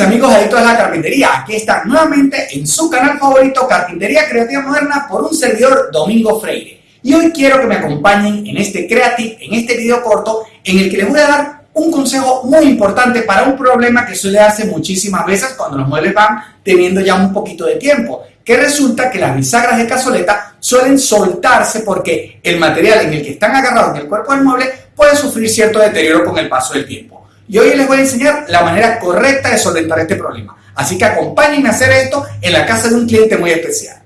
amigos adictos a la carpintería, aquí están nuevamente en su canal favorito Carpintería Creativa Moderna por un servidor Domingo Freire. Y hoy quiero que me acompañen en este creative, en este video corto, en el que les voy a dar un consejo muy importante para un problema que suele darse muchísimas veces cuando los muebles van teniendo ya un poquito de tiempo, que resulta que las bisagras de cazoleta suelen soltarse porque el material en el que están agarrados en el cuerpo del mueble puede sufrir cierto deterioro con el paso del tiempo y hoy les voy a enseñar la manera correcta de solventar este problema. Así que acompáñenme a hacer esto en la casa de un cliente muy especial.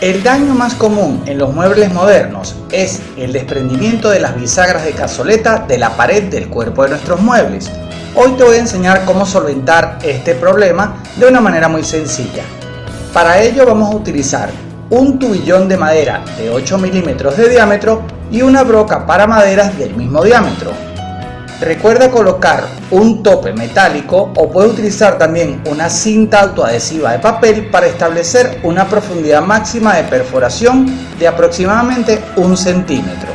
El daño más común en los muebles modernos es el desprendimiento de las bisagras de cazoleta de la pared del cuerpo de nuestros muebles. Hoy te voy a enseñar cómo solventar este problema de una manera muy sencilla. Para ello vamos a utilizar un tubillón de madera de 8 milímetros de diámetro y una broca para maderas del mismo diámetro. Recuerda colocar un tope metálico o puedes utilizar también una cinta autoadhesiva de papel para establecer una profundidad máxima de perforación de aproximadamente un centímetro.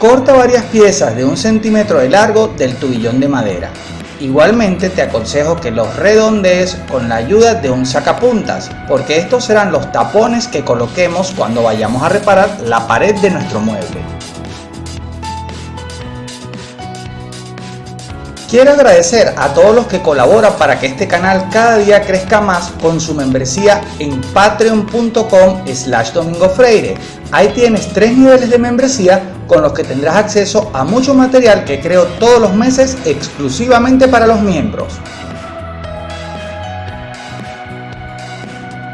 Corta varias piezas de un centímetro de largo del tubillón de madera. Igualmente te aconsejo que los redondees con la ayuda de un sacapuntas, porque estos serán los tapones que coloquemos cuando vayamos a reparar la pared de nuestro mueble. Quiero agradecer a todos los que colaboran para que este canal cada día crezca más con su membresía en patreon.com slash domingofreire. Ahí tienes tres niveles de membresía con los que tendrás acceso a mucho material que creo todos los meses exclusivamente para los miembros.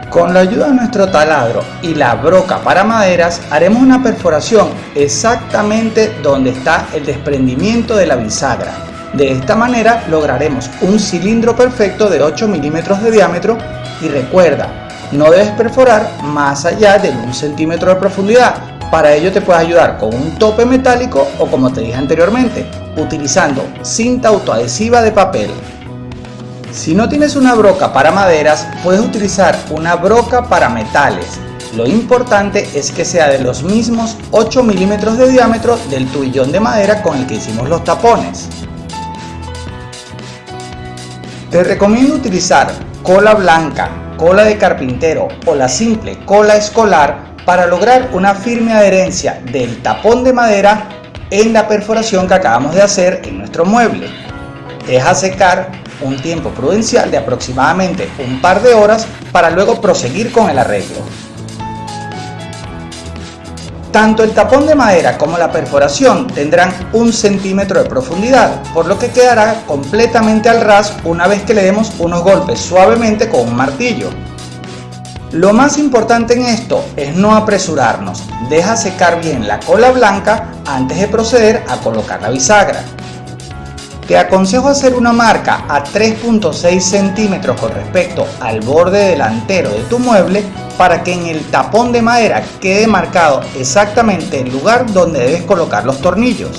Con la ayuda de nuestro taladro y la broca para maderas haremos una perforación exactamente donde está el desprendimiento de la bisagra. De esta manera lograremos un cilindro perfecto de 8 milímetros de diámetro y recuerda, no debes perforar más allá de 1 centímetro de profundidad. Para ello te puedes ayudar con un tope metálico o como te dije anteriormente, utilizando cinta autoadhesiva de papel. Si no tienes una broca para maderas, puedes utilizar una broca para metales. Lo importante es que sea de los mismos 8 milímetros de diámetro del tubillón de madera con el que hicimos los tapones. Te recomiendo utilizar cola blanca, cola de carpintero o la simple cola escolar para lograr una firme adherencia del tapón de madera en la perforación que acabamos de hacer en nuestro mueble. Deja secar un tiempo prudencial de aproximadamente un par de horas para luego proseguir con el arreglo. Tanto el tapón de madera como la perforación tendrán un centímetro de profundidad, por lo que quedará completamente al ras una vez que le demos unos golpes suavemente con un martillo. Lo más importante en esto es no apresurarnos, deja secar bien la cola blanca antes de proceder a colocar la bisagra. Te aconsejo hacer una marca a 3.6 centímetros con respecto al borde delantero de tu mueble para que en el tapón de madera quede marcado exactamente el lugar donde debes colocar los tornillos.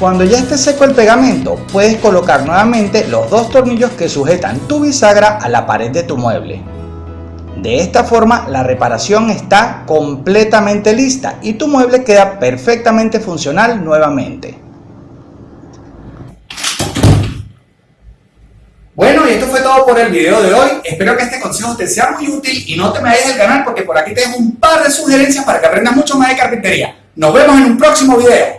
Cuando ya esté seco el pegamento, puedes colocar nuevamente los dos tornillos que sujetan tu bisagra a la pared de tu mueble. De esta forma la reparación está completamente lista y tu mueble queda perfectamente funcional nuevamente. Bueno, y esto todo por el video de hoy. Espero que este consejo te sea muy útil y no te me dejes el canal porque por aquí te dejo un par de sugerencias para que aprendas mucho más de carpintería. Nos vemos en un próximo video.